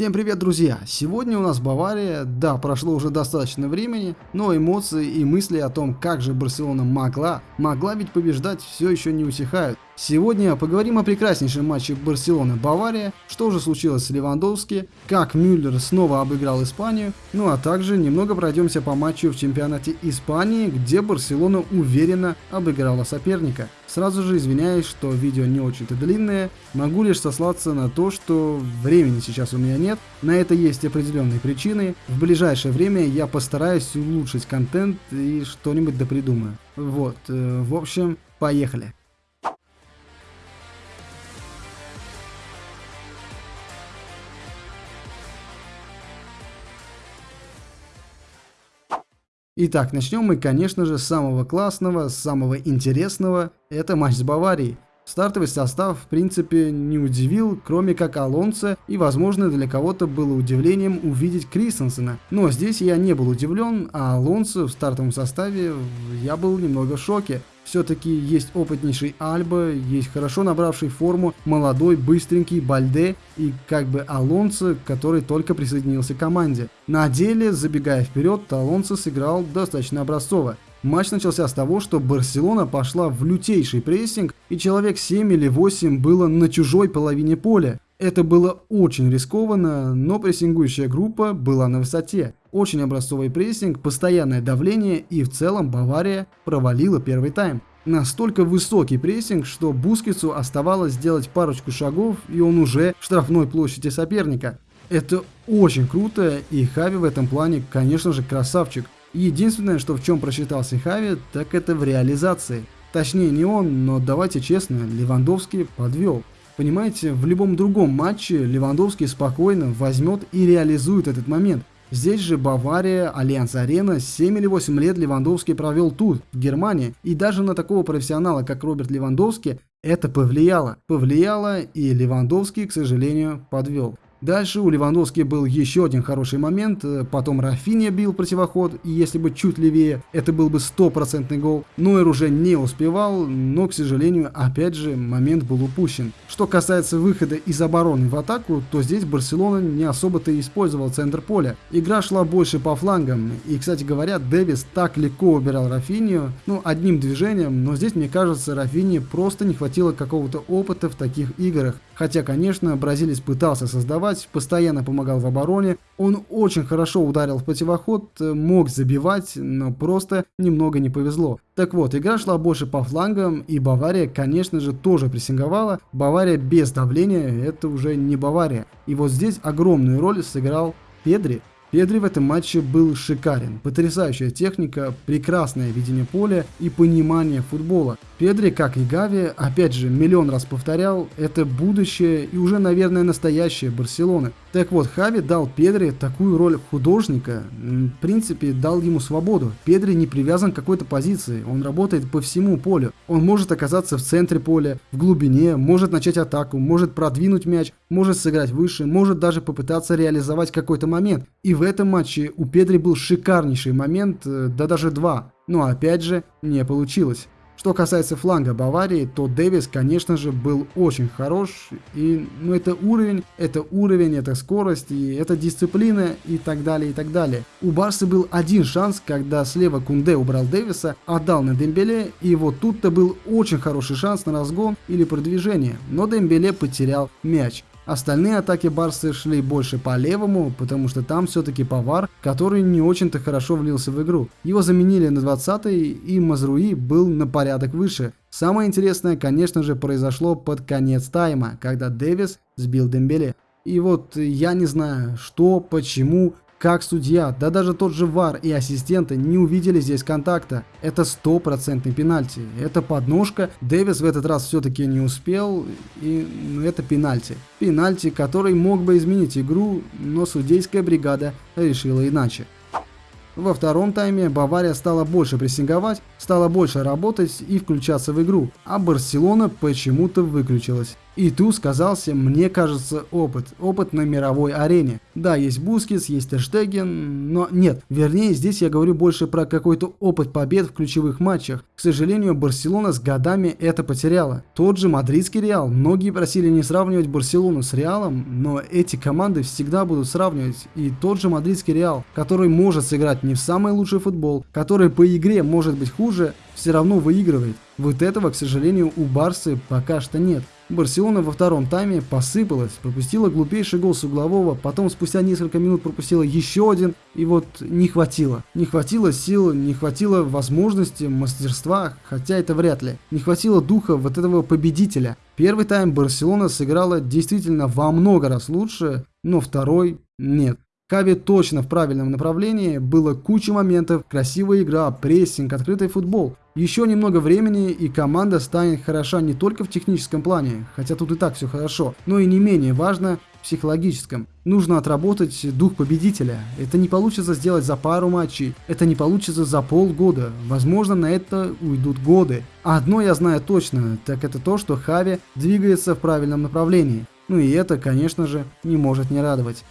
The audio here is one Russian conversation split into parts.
Всем привет, друзья! Сегодня у нас Бавария, да, прошло уже достаточно времени, но эмоции и мысли о том, как же Барселона могла, могла ведь побеждать, все еще не усихают. Сегодня поговорим о прекраснейшем матче Барселона-Бавария, что же случилось с Левандовски, как Мюллер снова обыграл Испанию, ну а также немного пройдемся по матчу в чемпионате Испании, где Барселона уверенно обыграла соперника. Сразу же извиняюсь, что видео не очень-то длинное, могу лишь сослаться на то, что времени сейчас у меня нет, на это есть определенные причины, в ближайшее время я постараюсь улучшить контент и что-нибудь допридумаю. Вот, э, в общем, поехали. Итак, начнем мы, конечно же, с самого классного, с самого интересного. Это матч с Баварией. Стартовый состав, в принципе, не удивил, кроме как Алонса, и, возможно, для кого-то было удивлением увидеть Кристенсена. Но здесь я не был удивлен, а Алонсо в стартовом составе я был немного в шоке. Все-таки есть опытнейший Альба, есть хорошо набравший форму молодой, быстренький Бальде и как бы Алонсо, который только присоединился к команде. На деле, забегая вперед, Алонсо сыграл достаточно образцово. Матч начался с того, что Барселона пошла в лютейший прессинг, и человек 7 или 8 было на чужой половине поля. Это было очень рискованно, но прессингующая группа была на высоте. Очень образцовый прессинг, постоянное давление и в целом Бавария провалила первый тайм. Настолько высокий прессинг, что Бускетсу оставалось сделать парочку шагов и он уже в штрафной площади соперника. Это очень круто и Хави в этом плане конечно же красавчик. Единственное, что в чем просчитался Хави, так это в реализации. Точнее не он, но давайте честно, Левандовский подвел. Понимаете, в любом другом матче Левандовский спокойно возьмет и реализует этот момент. Здесь же Бавария, Альянц Арена, 7 или 8 лет Левандовский провел тут, в Германии. И даже на такого профессионала, как Роберт Левандовский, это повлияло. Повлияло и Левандовский, к сожалению, подвел. Дальше у Левандовски был еще один хороший момент, э, потом Рафинья бил противоход, и если бы чуть левее, это был бы стопроцентный гол. Нойер уже не успевал, но, к сожалению, опять же, момент был упущен. Что касается выхода из обороны в атаку, то здесь Барселона не особо-то использовал центр поля. Игра шла больше по флангам, и, кстати говоря, Дэвис так легко убирал Рафинию, ну, одним движением, но здесь, мне кажется, Рафини просто не хватило какого-то опыта в таких играх. Хотя, конечно, бразилец пытался создавать, постоянно помогал в обороне, он очень хорошо ударил в противоход, мог забивать, но просто немного не повезло. Так вот, игра шла больше по флангам, и Бавария, конечно же, тоже прессинговала. Бавария без давления, это уже не Бавария. И вот здесь огромную роль сыграл Педри, Педри в этом матче был шикарен. Потрясающая техника, прекрасное видение поля и понимание футбола. Педри, как и Гави, опять же, миллион раз повторял, это будущее и уже, наверное, настоящее Барселоны. Так вот, Хави дал Педри такую роль художника, в принципе, дал ему свободу. Педри не привязан к какой-то позиции, он работает по всему полю. Он может оказаться в центре поля, в глубине, может начать атаку, может продвинуть мяч, может сыграть выше, может даже попытаться реализовать какой-то момент. И в этом матче у Педри был шикарнейший момент, э, да даже два. Но опять же, не получилось. Что касается фланга Баварии, то Дэвис, конечно же, был очень хорош. И, ну, это уровень, это уровень, это скорость, и это дисциплина, и так далее, и так далее. У Барса был один шанс, когда слева Кунде убрал Дэвиса, отдал на Дембеле, и вот тут-то был очень хороший шанс на разгон или продвижение. Но Дембеле потерял мяч. Остальные атаки Барсы шли больше по левому, потому что там все-таки Повар, который не очень-то хорошо влился в игру. Его заменили на 20-й, и Мазруи был на порядок выше. Самое интересное, конечно же, произошло под конец тайма, когда Дэвис сбил Дембеле. И вот я не знаю, что, почему, как судья, да даже тот же ВАР и ассистенты не увидели здесь контакта. Это стопроцентный пенальти. Это подножка. Дэвис в этот раз все-таки не успел. И ну, это пенальти. Пенальти, который мог бы изменить игру, но судейская бригада решила иначе. Во втором тайме Бавария стала больше прессинговать, стала больше работать и включаться в игру, а Барселона почему-то выключилась. И тут сказался, мне кажется, опыт. Опыт на мировой арене. Да, есть Бускис, есть Эштеген, но нет. Вернее, здесь я говорю больше про какой-то опыт побед в ключевых матчах. К сожалению, Барселона с годами это потеряла. Тот же мадридский Реал. Многие просили не сравнивать Барселону с Реалом, но эти команды всегда будут сравнивать. И тот же мадридский Реал, который может сыграть не в самый лучший футбол, который по игре может быть хуже, все равно выигрывает. Вот этого, к сожалению, у Барсы пока что нет. Барселона во втором тайме посыпалась, пропустила глупейший гол с углового, потом спустя несколько минут пропустила еще один, и вот не хватило. Не хватило сил, не хватило возможности, мастерства, хотя это вряд ли. Не хватило духа вот этого победителя. Первый тайм Барселона сыграла действительно во много раз лучше, но второй нет. Кави точно в правильном направлении, было куча моментов, красивая игра, прессинг, открытый футбол. Еще немного времени и команда станет хороша не только в техническом плане, хотя тут и так все хорошо, но и не менее важно в психологическом. Нужно отработать дух победителя. Это не получится сделать за пару матчей, это не получится за полгода. Возможно, на это уйдут годы. А одно я знаю точно, так это то, что Хави двигается в правильном направлении. Ну и это, конечно же, не может не радовать.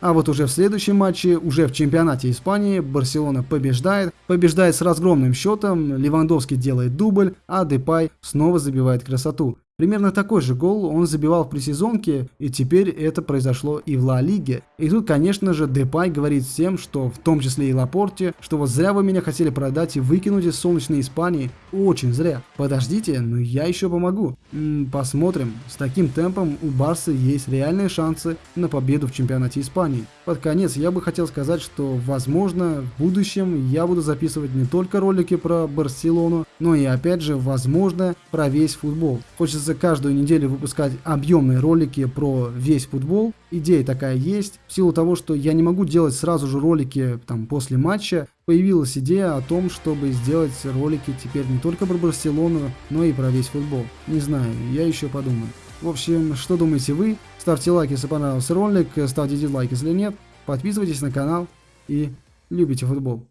А вот уже в следующем матче, уже в чемпионате Испании, Барселона побеждает, побеждает с разгромным счетом, Левандовский делает дубль, а Депай снова забивает красоту. Примерно такой же гол он забивал в пресезонке, и теперь это произошло и в Ла Лиге. И тут, конечно же, Депай говорит всем, что в том числе и Лапорте, что вот зря вы меня хотели продать и выкинуть из солнечной Испании. Очень зря. Подождите, но я еще помогу. М -м, посмотрим. С таким темпом у Барса есть реальные шансы на победу в чемпионате Испании. Под конец я бы хотел сказать, что возможно в будущем я буду записывать не только ролики про Барселону, но и опять же возможно про весь футбол. Хочется каждую неделю выпускать объемные ролики про весь футбол. Идея такая есть. В силу того, что я не могу делать сразу же ролики там после матча, появилась идея о том, чтобы сделать ролики теперь не только про Барселону, но и про весь футбол. Не знаю, я еще подумаю. В общем, что думаете вы? Ставьте лайк, если понравился ролик, ставьте дизлайк, если нет. Подписывайтесь на канал и любите футбол.